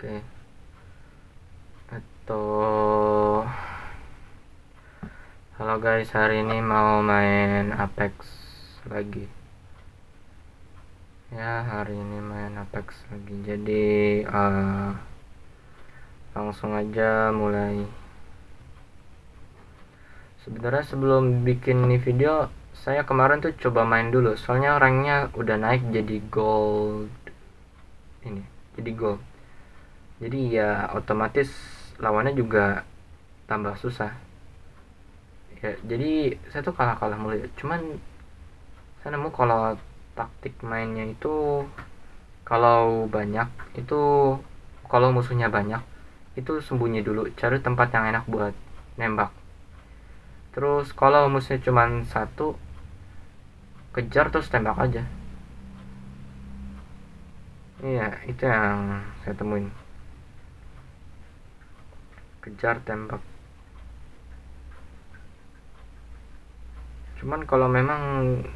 Oke. Atau Halo guys, hari ini mau main Apex lagi. Ya, hari ini main Apex lagi. Jadi uh, langsung aja mulai. Sebenarnya sebelum bikin ini video, saya kemarin tuh coba main dulu. Soalnya ranknya udah naik jadi gold. Ini, jadi gold jadi ya otomatis lawannya juga tambah susah. Ya jadi saya tuh kalah kalah mulu ya. Cuman saya nemu kalau taktik mainnya itu kalau banyak itu kalau musuhnya banyak itu sembunyi dulu. Cari tempat yang enak buat nembak. Terus kalau musuhnya cuma satu kejar terus tembak aja. Iya itu yang saya temuin kejar tembak. Cuman kalau memang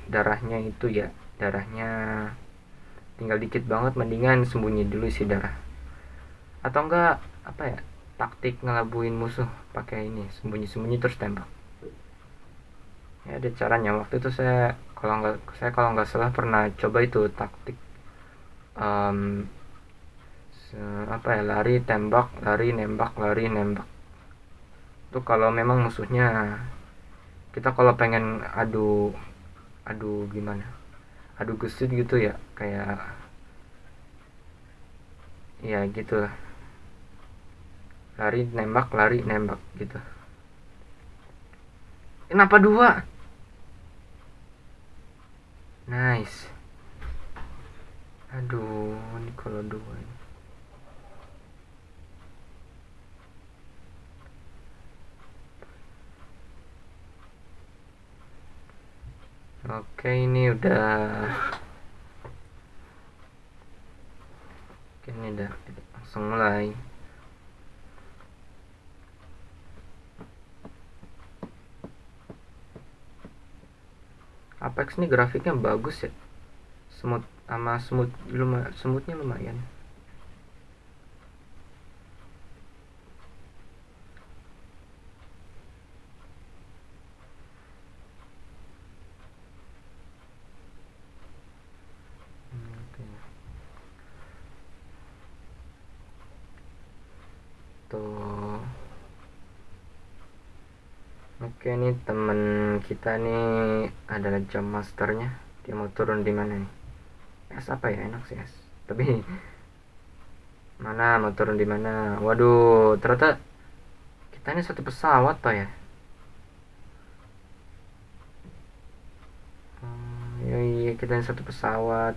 darahnya itu ya darahnya tinggal dikit banget mendingan sembunyi dulu isi darah. Atau enggak apa ya taktik ngelabuin musuh pakai ini sembunyi-sembunyi terus tembak. Ya ada caranya. Waktu itu saya kalau nggak saya kalau nggak salah pernah coba itu taktik um, apa ya lari tembak lari nembak lari nembak. Itu kalau memang musuhnya kita kalau pengen adu adu gimana adu gesit gitu ya kayak ya gitu lah. Lari nembak lari nembak gitu. Kenapa dua? Nice. Aduh ini kalau dua ini Oke, ini udah Oke, ini udah langsung mulai. Apex ini grafiknya bagus ya. Smooth sama smooth lumayan smoothnya lumayan. tuh nih temen kita nih adalah jam masternya. Dia mau turun di mana nih? Es apa ya? Enak sih es tapi mana? Mau turun di mana? Waduh ternyata kita ini satu pesawat pak ya? Hmm, iya, iya kita ini satu pesawat.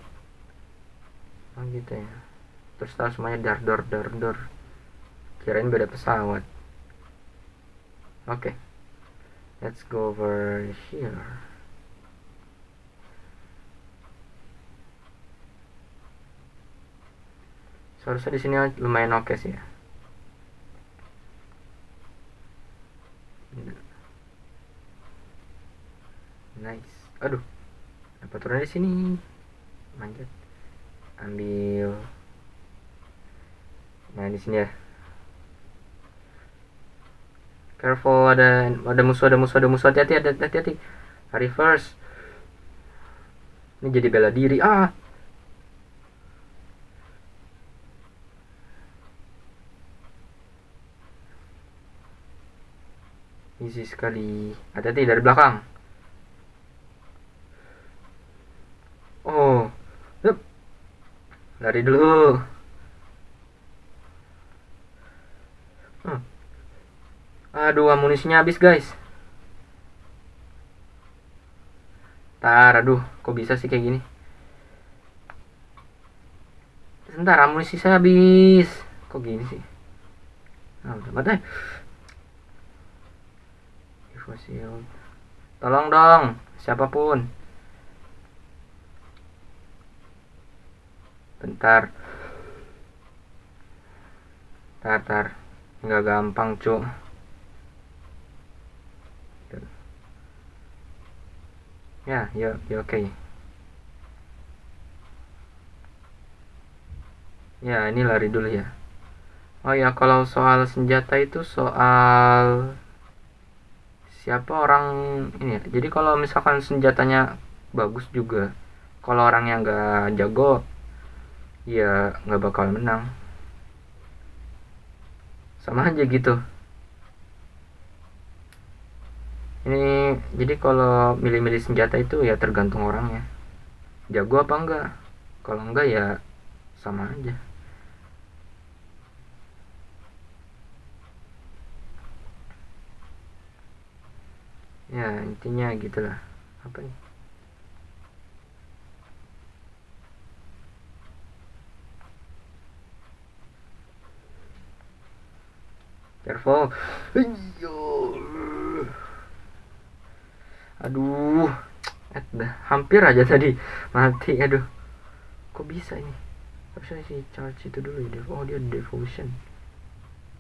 Oh gitu ya. Terus tahu semuanya dar dor dar dor kirain beda pesawat. Oke. okay. Let's go over here. Seharusnya di sini lumayan oke okay sih ya. Nice. Aduh apa turun di sini. Manjat. Ambil. Nah di sini ya careful ada ada musuh ada musuh ada musuh. Hati-hati ada hati-hati. Reverse ini jadi bela diri. Ah! Easy sekali. Hati-hati dari belakang. Oh. Lari dulu Aduh, amunisinya habis, guys. Tar, aduh, kok bisa sih kayak gini? Sebentar, amunisi saya habis. Kok gini sih? Nah, mati. Fosil. Tolong dong, siapa pun. Bentar. Tar, tar. Nggak gampang, cuk. Ya, ya, ya oke. Okay. Ya, ini lari dulu ya. oh ya kalau soal senjata itu soal siapa orang ini ya jadi kalau misalkan senjatanya bagus juga kalau orang yang nggak jago ya nggak bakal menang sama aja gitu ini jadi kalau milih-milih senjata itu ya tergantung orangnya. Jago apa enggak? Kalau enggak ya sama aja. Ya intinya gitulah. Apa nih careful aduh dah. Hampir aja tadi. Mati aduh. Kok bisa ini? Harusnya si charge itu dulu ya oh dia devotion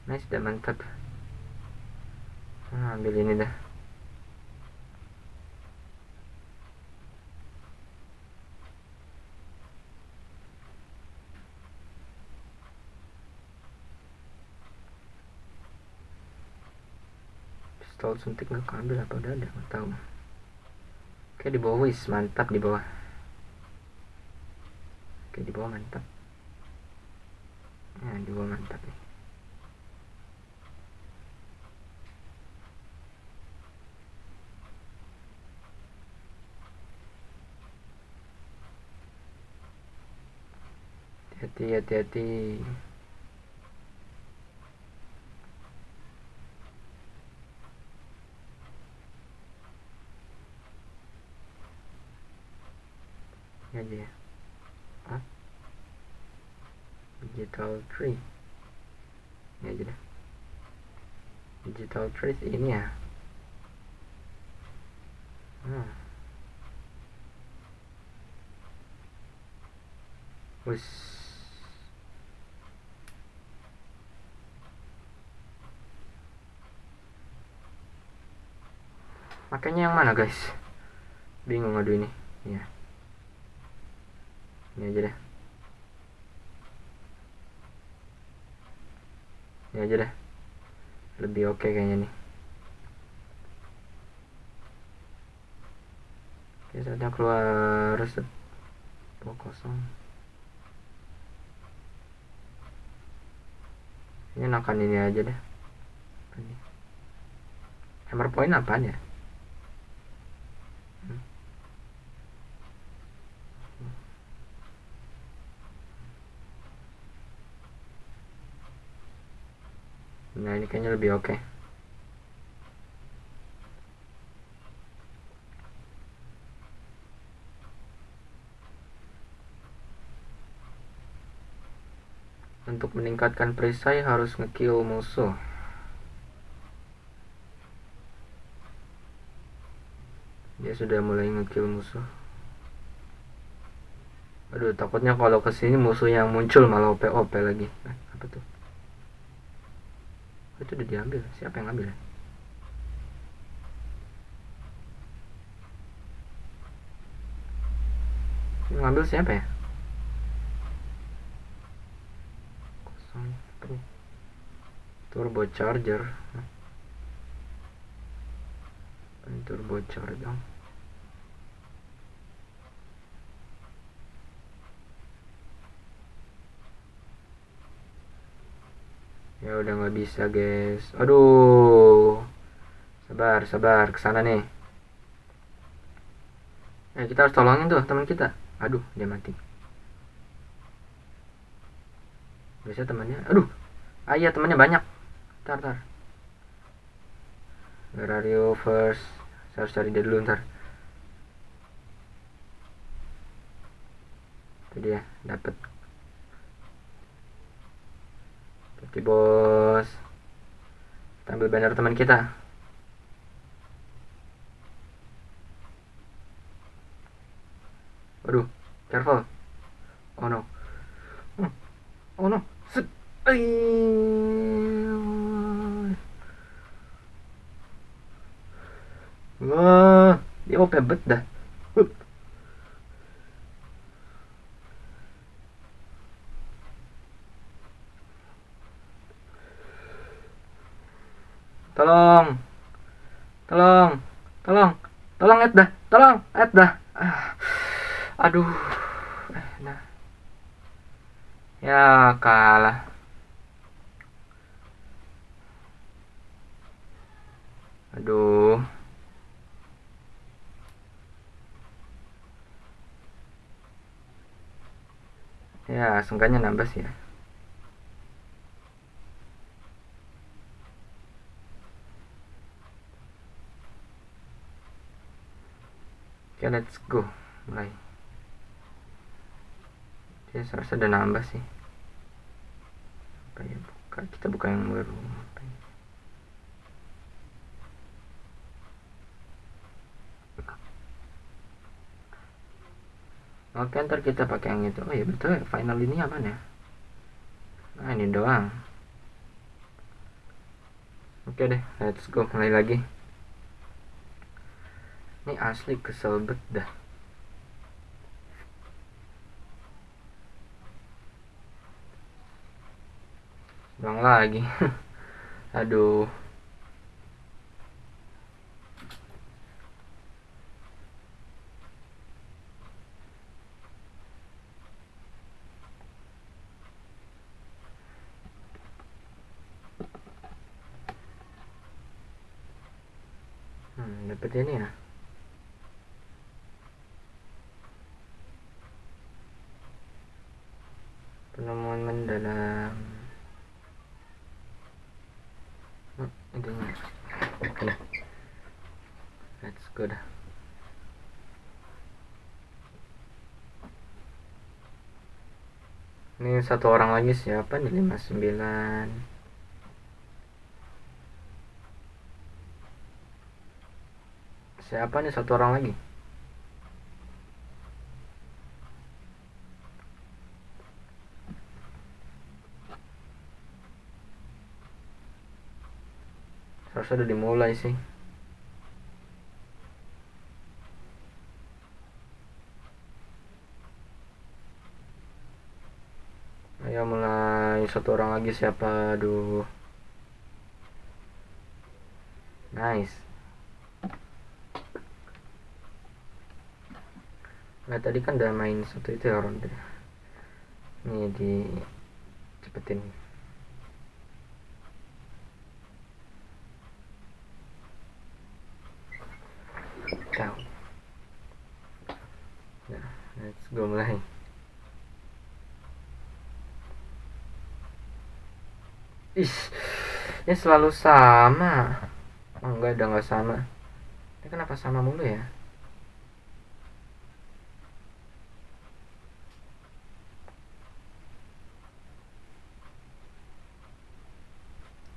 nice dah mantap. Nah, ambil ini dah. Pistol suntik nggak ambil apa udah ada? Nggak tahu Oke di bawah wis mantap di bawah. Oke di bawah mantap. Ya di bawah mantap nih. Hati-hati hati-hati. ini aja ya Hah? Digital tree ini aja deh digital tree ini ya hmm. Wis. Makanya yang mana guys? Bingung aduh ini. Ya ini aja deh ini aja deh lebih oke okay kayaknya nih. Oke saatnya keluar oh, kosong. Ini nakan ini aja deh hammer point apaan ya nah ini kayaknya lebih oke. Okay. untuk meningkatkan perisai harus ngekill musuh. Dia sudah mulai ngekill musuh. Aduh takutnya kalau ke sini musuh yang muncul malah OP OP lagi. Eh, apa tuh itu udah diambil. Siapa yang ngambil? Ya ngambil siapa ya? Kosong turbo charger. Turbo charger ya udah nggak bisa guys. Aduh. Sabar sabar. Ke sana nih. Eh kita harus tolongin tuh teman kita. Aduh dia mati. Bisa temannya. Aduh. Ah iya temannya banyak. Tar tar Where first? Saya harus cari dia dulu ntar. Itu dia. Dapat Oke bos kita ambil banner teman kita Waduh, careful. Oh no. Hmm. Oh no. Set. Wah, dia OP bet dah. Tolong. Tolong. Tolong. Tolong Ed dah. Tolong Ed dah. Ah. aduh. Eh, nah. Ya kalah. Aduh. Ya seenggaknya nambah sih ya okay, let's go. Mulai. Dia seharusnya udah nambah sih. Apa ya buka? Kita buka yang baru. Oke, ntar kita pakai yang itu. Oh ya betul ya, final ini apa ya? Nah, ini doang. Oke deh, let's go mulai lagi ini asli kesel bet dah. Bang lagi. Aduh hmm, dapet ini ya penemuan mendalam oh, intinya oke let's go dah satu orang lagi siapa nih? 59 siapa nih satu orang lagi? Harusnya udah dimulai sih ayo satu orang lagi siapa aduh. Nice. Nah tadi kan udah main satu itu ya ronde ini di cepetin down nah let's go mulai Ih, ini selalu sama. Oh, enggak, udah nggak sama. Ini kenapa sama mulu ya?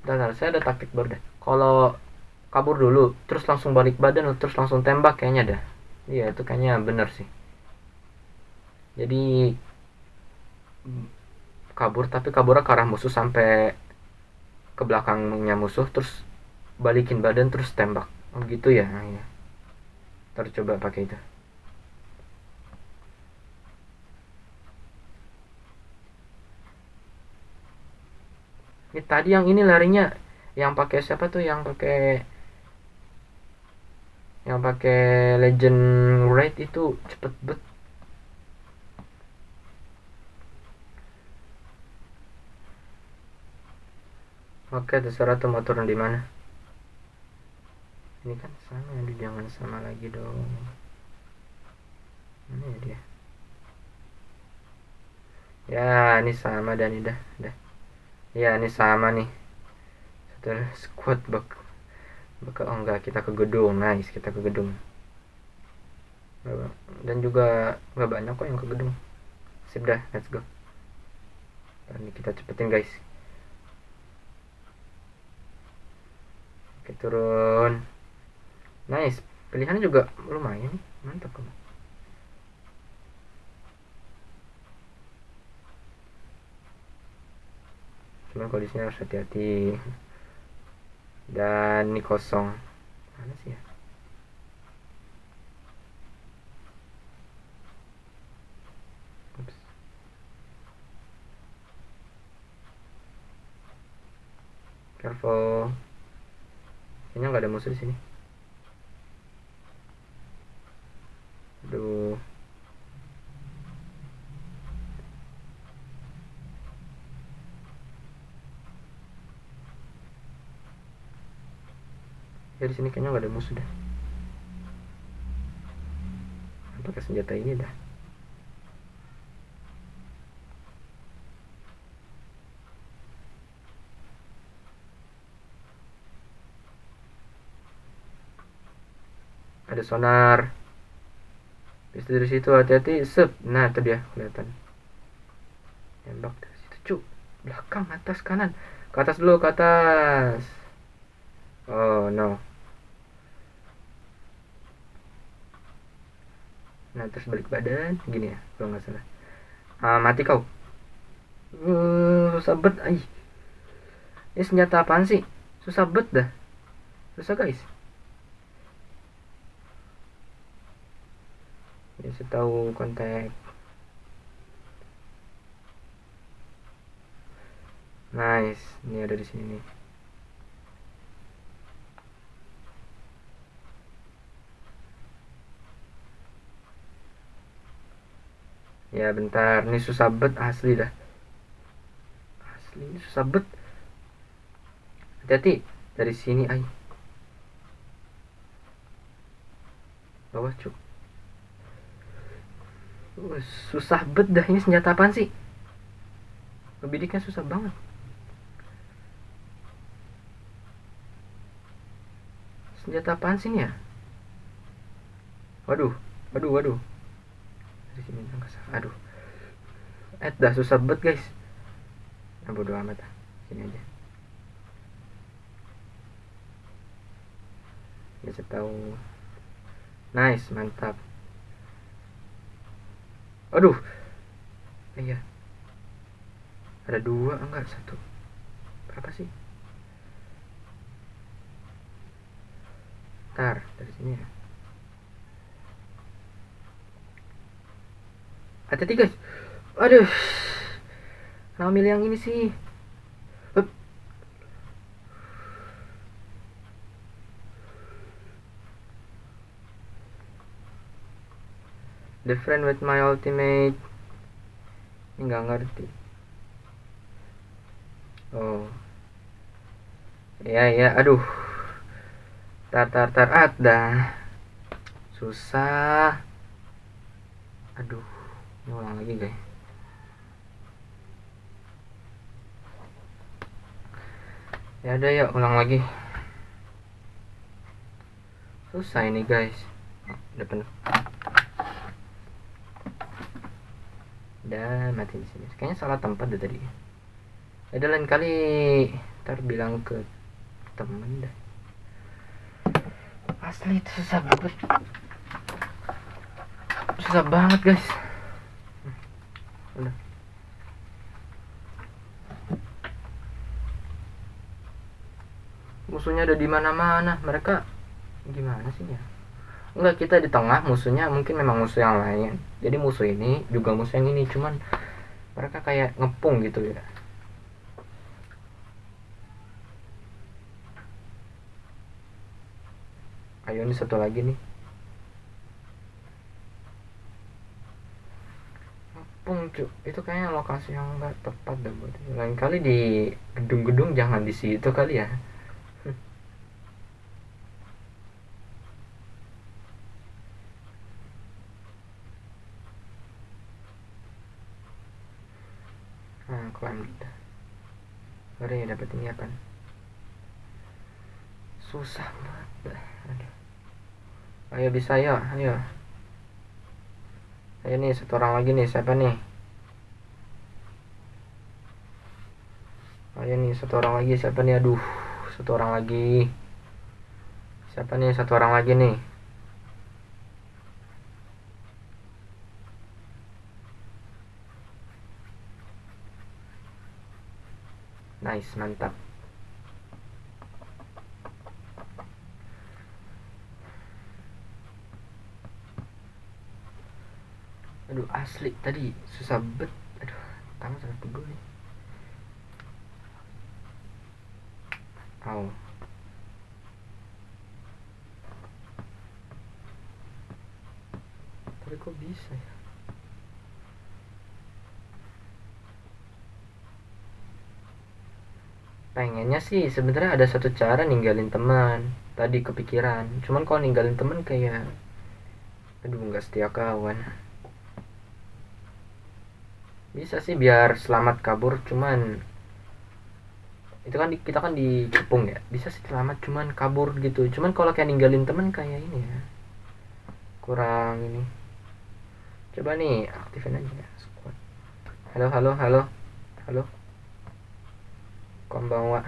Dan saya ada taktik baru deh. Kalau kabur dulu terus langsung balik badan terus langsung tembak kayaknya dah iya itu kayaknya bener sih jadi kabur tapi kaburnya ke arah musuh sampai ke belakangnya musuh terus balikin badan terus tembak. Oh gitu ya ya. Terus coba pakai itu. Ini tadi yang ini larinya yang pakai siapa tuh? Yang pakai yang pakai legend raid itu cepet bet Oke, terserah tuh mau turun di mana. Ini kan sama, ya, jangan sama lagi dong. Mana ya dia? Ya, ini sama dan ini dah, dah. Ya, ini sama nih. Satu squad bak Buka, oh enggak kita ke gedung nice kita ke gedung dan juga nggak banyak kok yang ke gedung sip dah let's go dan ini kita cepetin guys oke turun. Nice. Pilihannya juga lumayan. Mantap kamu cuman kondisinya harus hati-hati. Dan ini kosong. Mana sih ya? Careful kayaknya nggak ada musuh di sini. Aduh. Ya di sini kayaknya nggak ada musuh dah pakai senjata ini dah ada sonar. Bisa dari situ hati-hati sep. Nah itu dia kelihatan. Tembak dari situ cuk. Belakang atas kanan. Ke atas dulu ke atas. Oh no. Nah terus balik badan gini ya kalau nggak salah. Ah, mati kau. Uh, susah bet ay ini senjata apaan sih? Susah bet dah. Susah guys saya tahu kontak nice ini ada di sini nih. Ya bentar. Ini susah bet asli dah. Asli ini susah bet. Hati-hati. Dari sini ay. Bawah cuk Uh, susah bet dah ini senjata apaan sih? Ngebidiknya susah banget. Senjata apaan sih ini ya? Waduh waduh waduh. Dari sini aduh. Eh dah susah bet guys. Nah, bodo amat sini aja. Bisa tahu. Nice mantap aduh. Iya. Ada dua enggak satu. Berapa sih? Ntar dari sini ya. Hati-hati guys aduh. Kenapa milih yang ini sih friend with my ultimate. Ini nggak ngerti. Oh. Ya ya aduh. Tar tar tar ada. Susah. Aduh ini ulang lagi guys. Ya udah ya ulang lagi. Susah ini guys. Oh, udah penuh dan mati di sini. Kayaknya salah tempat deh tadi. Ada lain kali. Ntar bilang ke temen dah. Asli itu susah banget. Susah banget guys. Udah. Musuhnya ada di mana-mana. Mereka gimana sih ya enggak kita di tengah musuhnya mungkin memang musuh yang lain. Jadi musuh ini juga musuh yang ini cuman mereka kayak ngepung gitu ya. Ayo ini satu lagi nih. Ngepung cu. Itu kayaknya lokasi yang nggak tepat dah buat lain kali di gedung-gedung jangan di situ kali ya nah klaim kita ya ini apa susah banget. Ayo bisa ya ayo. Ayo nih satu orang lagi nih siapa nih? Ayo nih satu orang lagi siapa nih? Aduh satu orang lagi. Siapa nih satu orang lagi nih nice mantap. Aduh asli tadi susah bet. Aduh tangan sangat pegel nih. Au. Tapi kok bisa ya? Pengennya sih sebenarnya ada satu cara ninggalin teman. Tadi kepikiran. Cuman kalau ninggalin teman kayak aduh nggak setia kawan. Bisa sih biar selamat kabur cuman itu kan di, kita kan dikepung ya. Bisa sih selamat cuman kabur gitu. Cuman kalau kayak ninggalin temen kayak ini ya. Kurang ini. Coba nih aktifin aja ya halo halo halo. Halo konbanwa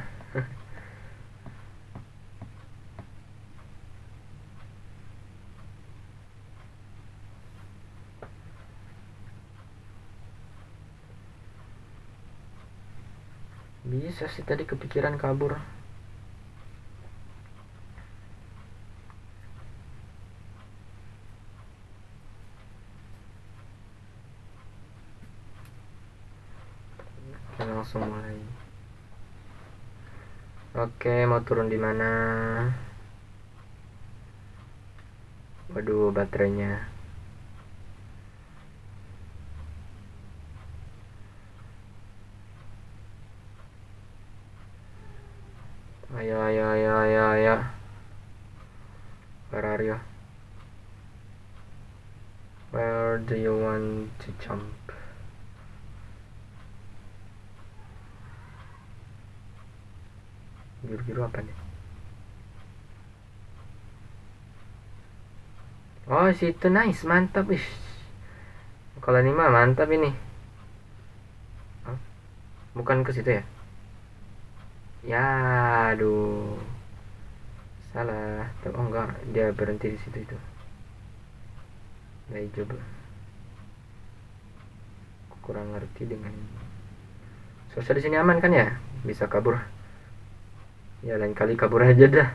bisa sih tadi kepikiran kabur kita langsung mulai oke mau turun di mana? Waduh baterainya ayo ayo ayo ayo ayo where are you where do you want to jump biru-biru apa nih oh situ nice mantap ish. Kalau ini mah mantap ini. Hah? bukan ke situ ya? Ya aduh. Salah. Oh enggak. Dia berhenti di situ itu. Baik coba. Kurang ngerti dengan sosial di sini aman kan ya? Bisa kabur ya lain kali kabur aja dah.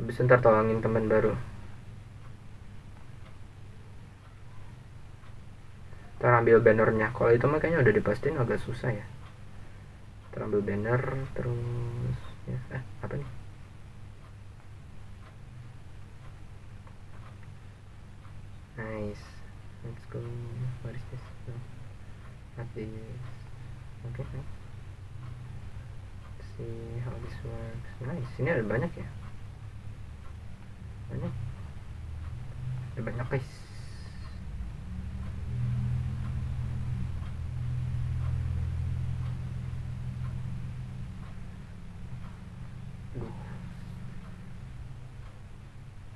Habis ntar tolongin teman baru. Ntar ambil bannernya. Kalau itu mah kayaknya udah dipastiin agak susah ya. Terambil banner terus ya eh apa nih? Nice. Let's go. What is this? Not this? Okay nice see how this works nice. Ini ada banyak ya? Banyak. Ada banyak guys.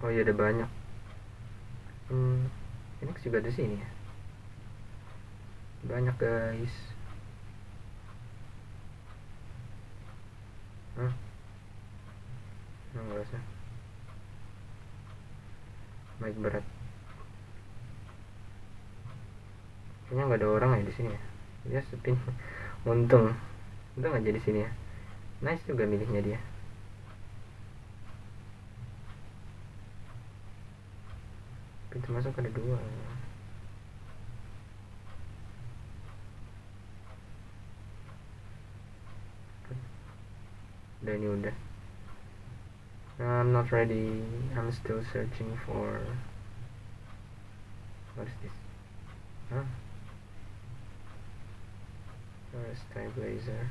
Oh iya ada banyak. Hmm, Phoenix juga ada sini ya? Banyak guys Hah? Nggak usah Baik berat. Kayaknya nggak ada orang ya di sini ya? Dia sepi Untung. Untung aja di sini ya? Nice juga miliknya dia. Pintu masuk ada dua udah ini udah I'm not ready I'm still searching for what is this huh Where is stabilizer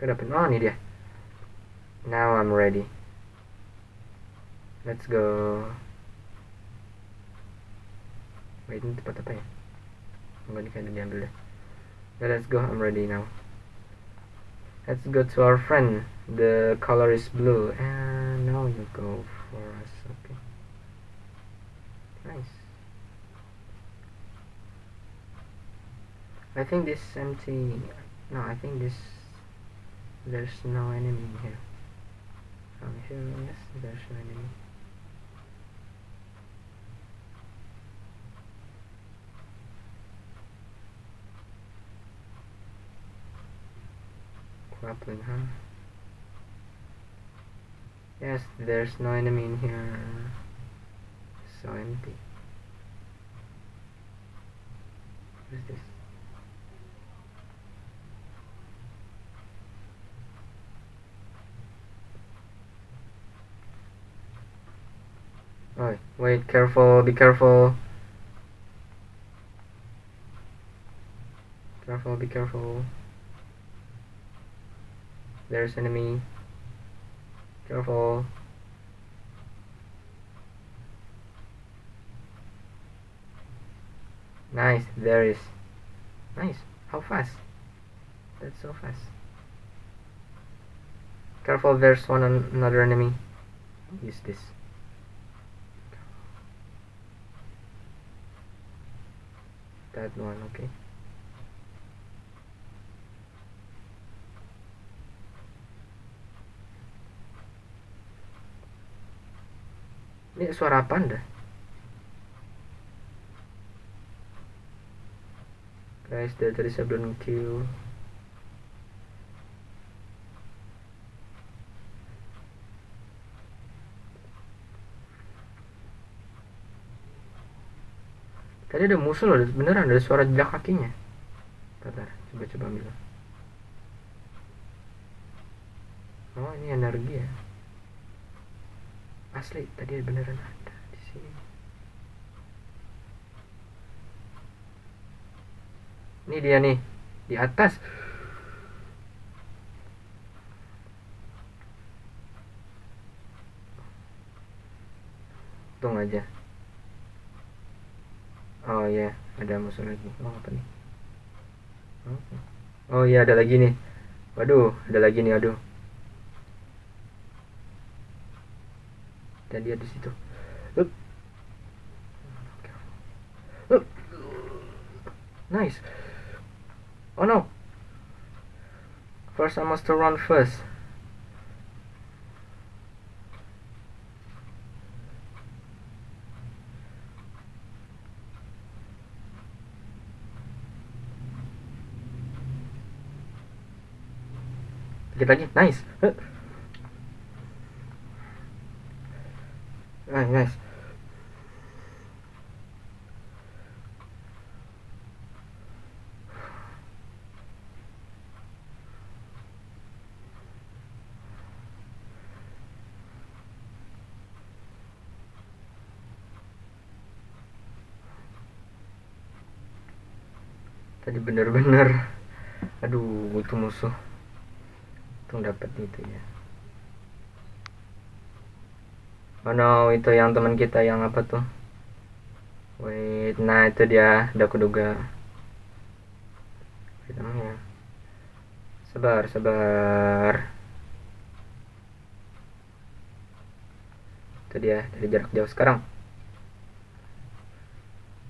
Kenapa? Oh ini dia Now I'm ready Let's go. Wait, ini tempat apa ya? Enggak ini kayaknya diambil deh. Let's go. I'm ready now. Let's go to our friend. The color is blue. And now you go for us. Okay. Nice. I think this empty. No, I think this. There's no enemy here. I'm sure. Yes, there's no enemy. Grappling, huh? Yes, there's no enemy in here. So empty. What is this? Oh, wait, careful, be careful. Careful, be careful. There's enemy. Careful. Nice, there is. Nice. How fast? That's so fast. Careful, there's one another enemy. Use this. That one, okay. Ini suara apa anda? Guys, dari tadi saya kill. Tadi ada musuh loh, beneran ada suara jejak kakinya. Bentar, coba-coba ambil. Oh, ini energi ya. Asli, tadi beneran ada di sini. Ini dia nih, di atas. Untung aja. Oh ya, ada musuh lagi. Oh apa nih? Oh, iya ada lagi nih. Waduh, ada lagi nih, aduh. Dan dia di situ. Nice. Oh no. First I must run first. Dikit lagi, nice. Nice. Tadi bener-bener aduh itu musuh untung dapat itu ya oh no itu yang teman kita yang apa tuh? Wait nah itu dia udah kuduga. Namanya sabar sabar. Itu dia dari jarak jauh sekarang.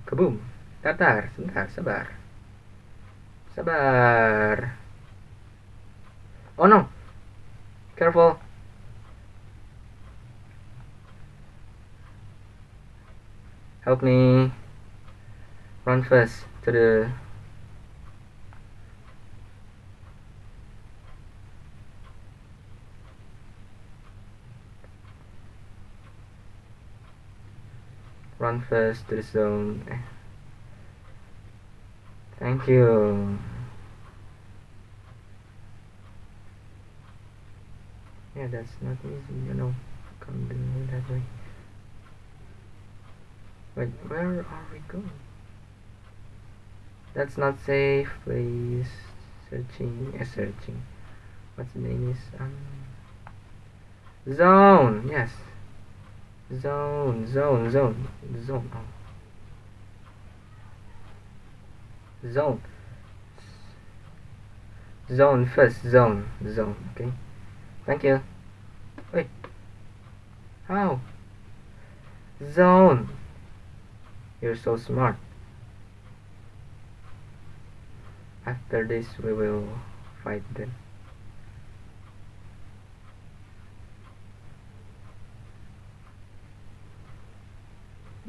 Kebum tatar sebentar sabar. Sabar. Oh no! Careful! Help me! Run fast to the... Run fast to the zone. Thank you. yeah that's not easy you know come that way wait where are we going that's not safe please searching uh, searching what's the name is um zone yes zone zone zone zone oh. zone zone first zone zone okay Thank you. Wait. How? Zone. You're so smart. After this, we will fight them.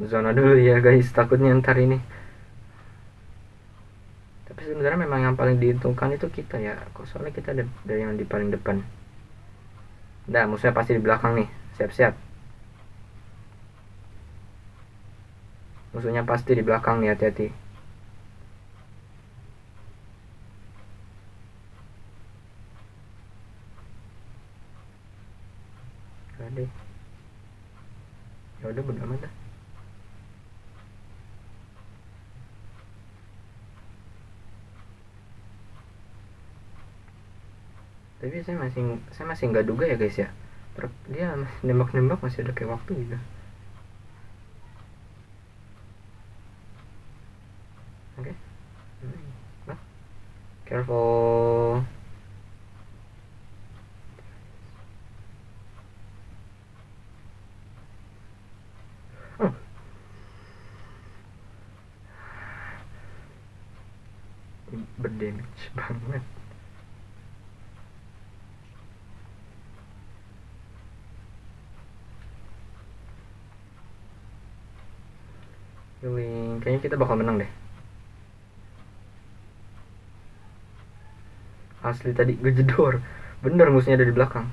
Zona dulu ya guys, takutnya ntar ini. Tapi sebenarnya memang yang paling diuntungkan itu kita ya. Kok soalnya kita dari yang di paling depan. Nah, musuhnya pasti di belakang nih. Siap-siap. Musuhnya pasti di belakang nih, hati-hati. ya udah amat dah. Tapi saya masih saya masih nggak duga ya guys ya. Dia nembak-nembak masih ada kayak waktu gitu oke Hmm. Nah. Careful Oh. berdamage banget Healing. Kayaknya kita bakal menang deh. Asli tadi gejedor. Bener musuhnya ada di belakang.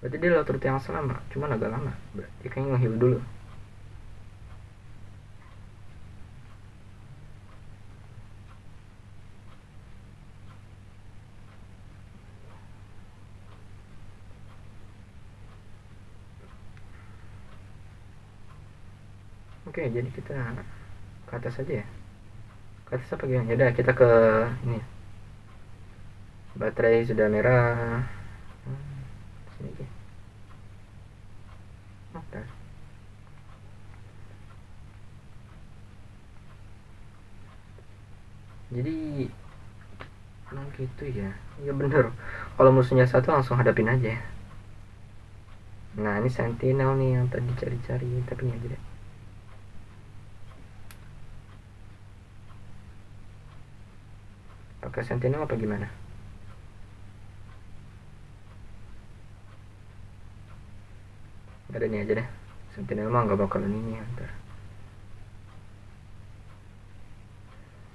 Berarti dia lewat rute yang selama, cuman agak lama. Berarti kayaknya nge-heal dulu. Oke, jadi kita ke atas aja ya. Ke atas apa gimana? Yaudah, kita ke ini. Baterai sudah merah. Sini. Jadi emang gitu ya. Iya bener. Kalau musuhnya satu langsung hadapin aja. Nah, ini sentinel nih yang tadi cari-cari, tapi nggak jadi. pakai sentinel apa gimana ada ini aja deh. Sentinel mah nggak bakalan ini ya ntar.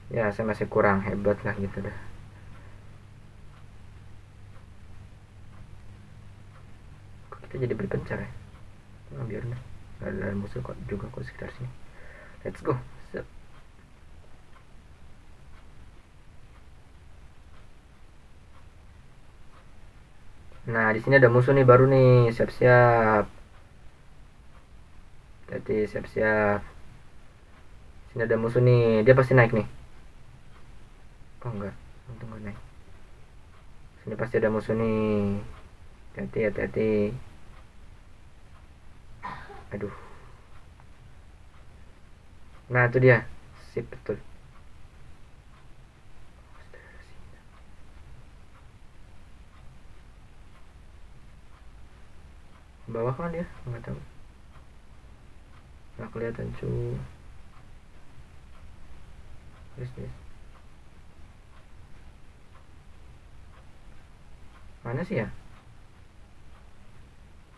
Ya saya masih kurang hebat lah gitu dah kok kita jadi berpencar ya? Nah, biar deh. Gak ada musuh kok juga kok sekitar sini. Let's go. Sep. Nah, di sini ada musuh nih baru nih. Siap-siap. Jadi siap-siap. Sini ada musuh nih. Dia pasti naik nih. Oh enggak, untung enggak naik. Sini pasti ada musuh nih. Hati-hati, hati-hati. Aduh. Nah, itu dia. Sip betul. bawah kan dia nggak tahu nggak kelihatan cu. This mana sih ya?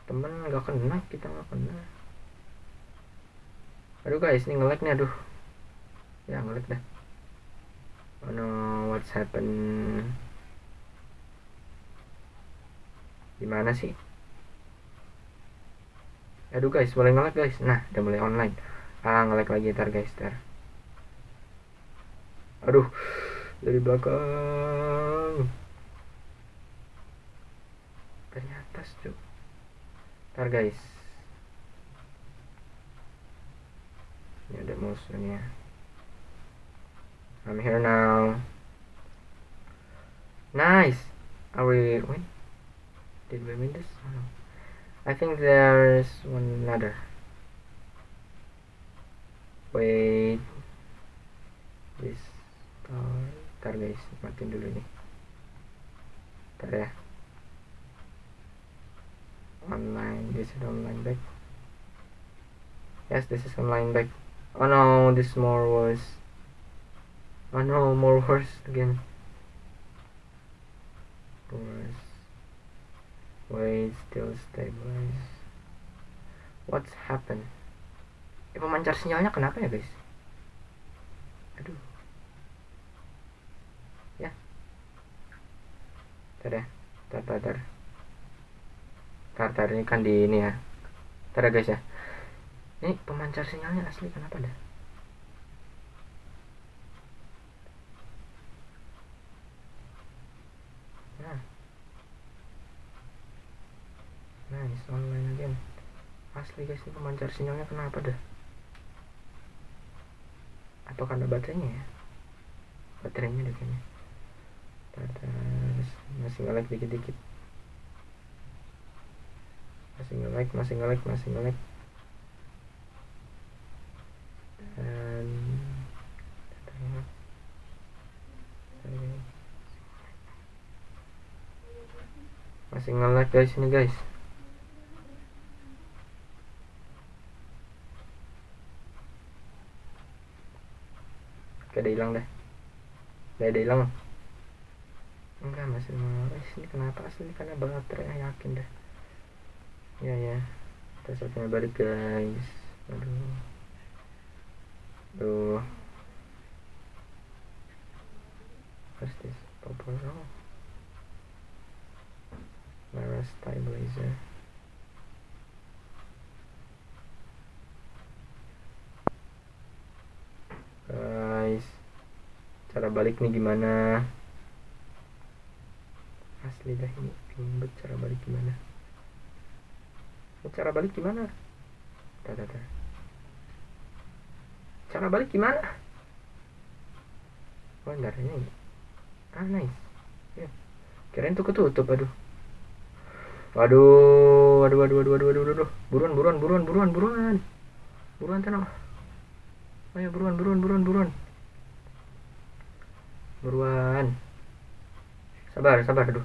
Temen nggak kena kita nggak kena. Aduh guys ini ngelek nih aduh. Ya ngelek dah. Oh no what's happen gimana sih aduh guys mulai ngelek guys? Nah udah mulai online. Ah ngelek lagi ntar guys ntar. Aduh dari belakang. Dari atas cuy ntar guys. Ini ada musuhnya I'm here now. Nice. Are we win did we win this? Oh, no. I think there's one another. Wait. This uh, tower. Ntar guys, matiin dulu nih. Ntar ya. Online, this is online back. Yes, this is online back. Oh no, this more worse. Oh no, more worse again. Worse. Wait, still stabilize. What's happened? Ya, pemancar sinyalnya kenapa ya guys? Aduh. Ya. Tar ya. Tar, tar, ini kan di ini ya. Tar ya guys ya. Ini pemancar sinyalnya asli kenapa dah? Nah. Nice, online again. asli guys ini pemancar sinyalnya kenapa dah? Atau karena baterainya ya? Baterainya deh kayaknya. Terus masih nge dikit-dikit. Masih nge masih nge masih nge dan masih nge guys ini guys udah hilang deh. Udah, udah hilang. Enggak, masih mau. Eh, ini kenapa asli? Karena baterai yakin deh. Ya, ya. Kita setnya balik, guys. Aduh. Aduh. What's this? Proposal. Lara stabilizer. Guys cara balik nih gimana? Asli dah ini bingung cara balik gimana? Cara balik gimana? Dah, dah, dah. cara balik gimana? Oh ada ini ah nice. Ya. Kirain tuh ketutup aduh. Waduh waduh waduh waduh waduh waduh waduh. Buruan buruan buruan buruan buruan. Buruan tenang ayo buruan buruan buruan buruan. Buruan. Sabar sabar aduh.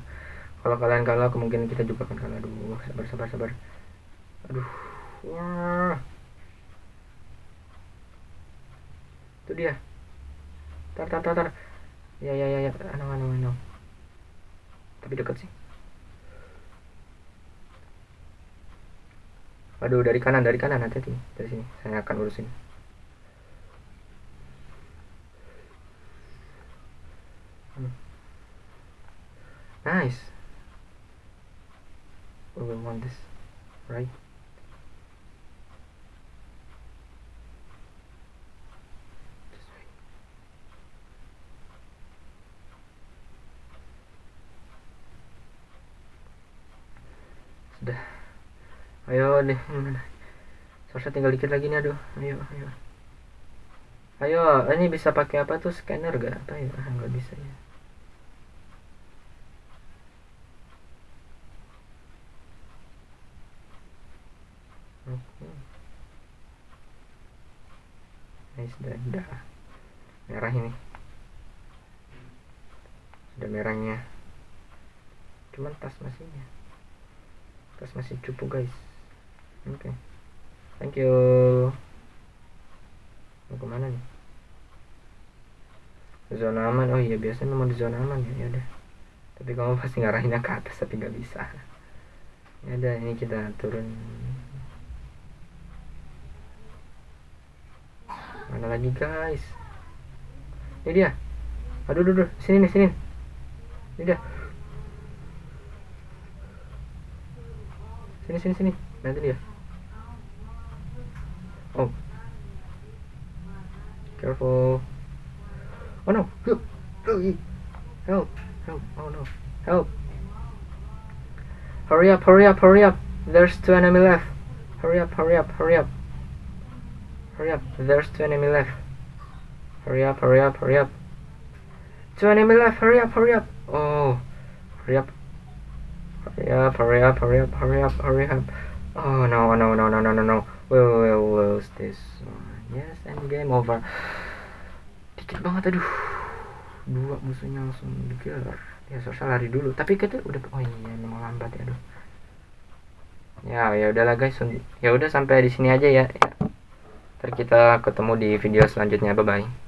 Kalau kalian kalah kemungkinan kita juga akan kalah aduh sabar sabar sabar. Aduh wah itu dia. Tar tar tar tar. Ya ya ya ya. Anu anu anu tapi dekat sih. Aduh dari kanan dari kanan. Hati-hati. Dari sini. Saya akan urusin Nice. We will want this, right? Sudah. Ayo deh, mana? Tinggal dikit lagi nih, aduh. Ayo, ayo. Ayo, ini bisa pakai apa tuh scanner gak? Apa ya? Ah, nggak bisa ya. Sudah udah. Merah ini. Sudah merahnya. Cuman tas masih tas masih cupu guys. Oke. Okay. thank you. Mau ke mana nih? Zona aman. Oh iya biasanya mau di zona aman ya. Ya udah. Tapi kamu pasti ngarahinnya ke atas tapi nggak bisa. Ya udah ini kita turun mana lagi guys? Ini dia. Aduh aduh, aduh. sini nih sini. Ini dia. Sini sini sini. Nanti dia. Oh. Careful. Oh no. Help help. Help. Oh no. Help. Hurry up hurry up hurry up. There's two enemy left. Hurry up hurry up hurry up Hurry up, there's two enemy left. Hurry up, hurry up, hurry up. Two enemy left, hurry up, hurry up. Oh, hurry up. Hurry up, hurry up, hurry up, hurry up, hurry up. Oh no, no, no, no, no, no, no. We will lose this one. Yes, and game over. Dikit banget, aduh. Dua musuhnya langsung digelar. Ya, susah lari dulu. Tapi kita udah, oh iya, memang lambat ya, aduh. Ya, ya udahlah guys. Ya udah sampai di sini aja ya. ya. Kita ketemu di video selanjutnya. Bye bye.